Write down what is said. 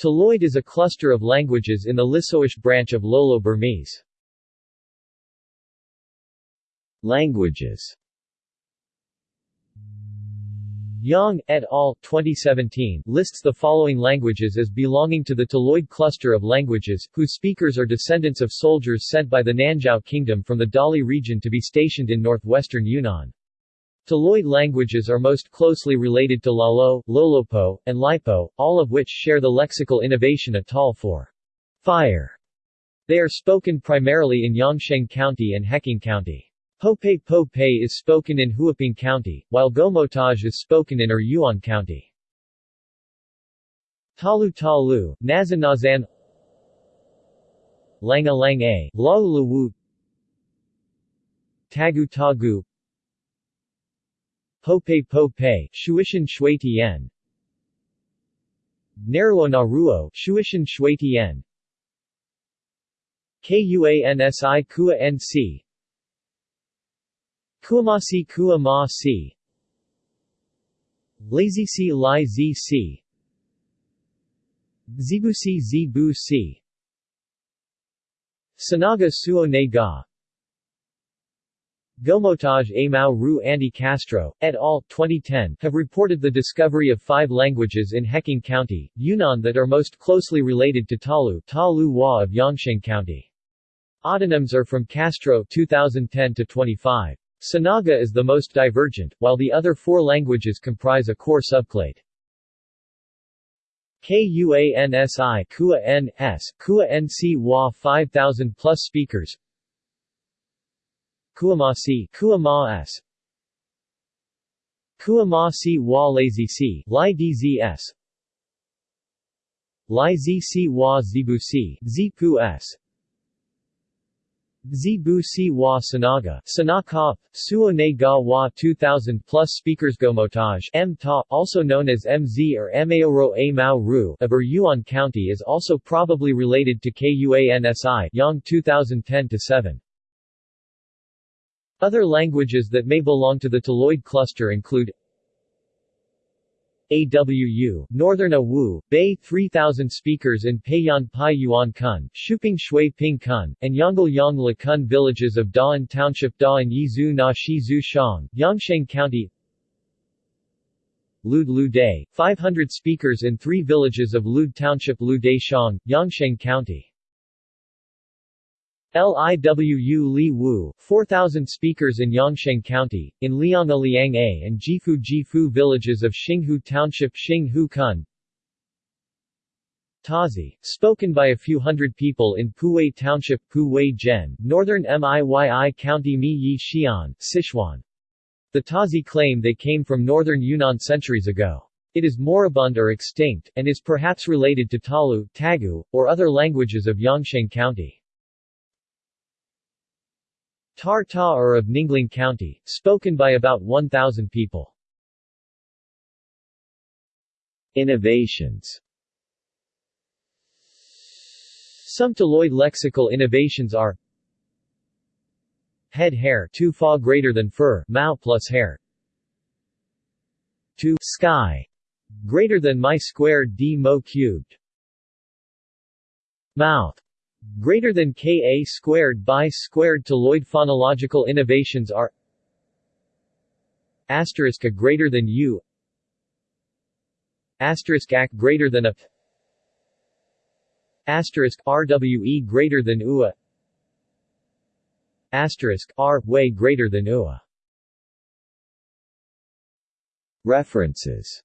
Taloid is a cluster of languages in the Lisoish branch of Lolo-Burmese. Languages Yang et al. 2017 lists the following languages as belonging to the Taloid cluster of languages, whose speakers are descendants of soldiers sent by the Nanzhao Kingdom from the Dali region to be stationed in northwestern Yunnan. Taloid languages are most closely related to Lalo, Lolopo, and Lipo, all of which share the lexical innovation Atal for fire. They are spoken primarily in Yongsheng County and Heqing County. Pope Pope is spoken in Huaping County, while Gomotaj is spoken in Eryuan County. Talu Talu, Nazan Nazan Langa Lang A, Tagu Tagu Pope Pope, Shuishan Shui Tian Naruo Naruo, Shuishan Shui Tian Kuansi Kua NC Kuamasi Kua Ma Si Lazy Si Lai Z Si Zibu Si Zibu Si Sanaga Suo Ne Ga Gomotaj Amau Ru Andy Castro, et al. 2010 have reported the discovery of five languages in Heqing County, Yunnan that are most closely related to Talu, Talu of Yongsheng County. Autonyms are from Castro 2010 to 25. Sanaga is the most divergent, while the other four languages comprise a core subclade. KUANSI Kua N S Kua NC Wa 5000 plus speakers Kuamasi Kuama S Kuamasi Wa Lazy C Lai DZS Lai ZC Wa Zibusi Zipu S. Zibu Si Wa Sanaga, Sanakop, Suo Ne Ga Wa 2000 plus speakers Gomotaj M Ta, also known as MZ or Maoro A Mao Ru of Eryuan County is also probably related to Kuansi Yang 2010-7. Other languages that may belong to the Taloid cluster include AWU, Northern Awu, Bay 3000 speakers in Peiyan Pai Yuan Kun, Shuping Shui Ping Kun, and Yongle Yang La Kun villages of Da'an Township Da'an Yizu Na Shang, Yongsheng County. Lud Lu Day, 500 speakers in three villages of Lud Township Lu Day Shang, Yongsheng County Liwu Li Wu, 4,000 speakers in Yongsheng County, in Lianga Liang A and Jifu Jifu villages of Xinghu Township Xinghu Kun Tazi, spoken by a few hundred people in Puwei Township Puwei Zhen, northern Miyi County Mi Yi Xi'an, Sichuan. The Tazi claim they came from northern Yunnan centuries ago. It is moribund or extinct, and is perhaps related to Talu, Tagu, or other languages of Yongsheng County. Tar-Ta are of Ninglang County, spoken by about 1,000 people. Innovations. Some Taloid lexical innovations are Head hair 2 fa greater than fur, mao plus hair. 2 sky greater than my squared d mo cubed. Mouth greater than Ka squared by squared Taloid phonological innovations are asterisk a greater than u asterisk ac greater than a asterisk rwe greater than ua asterisk r way greater than ua References